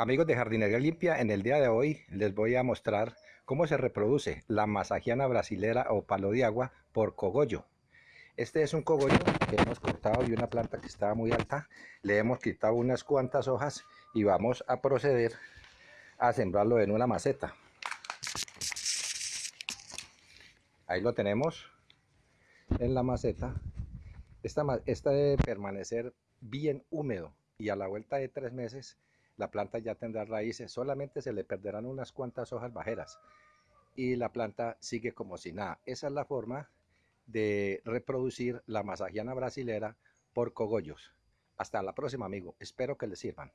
Amigos de Jardinería Limpia, en el día de hoy les voy a mostrar cómo se reproduce la masajiana brasilera o palo de agua por cogollo. Este es un cogollo que hemos cortado de una planta que estaba muy alta, le hemos quitado unas cuantas hojas y vamos a proceder a sembrarlo en una maceta. Ahí lo tenemos en la maceta. Esta, esta debe permanecer bien húmedo y a la vuelta de tres meses la planta ya tendrá raíces, solamente se le perderán unas cuantas hojas bajeras y la planta sigue como si nada. Esa es la forma de reproducir la masajiana brasilera por cogollos. Hasta la próxima, amigo. Espero que les sirvan.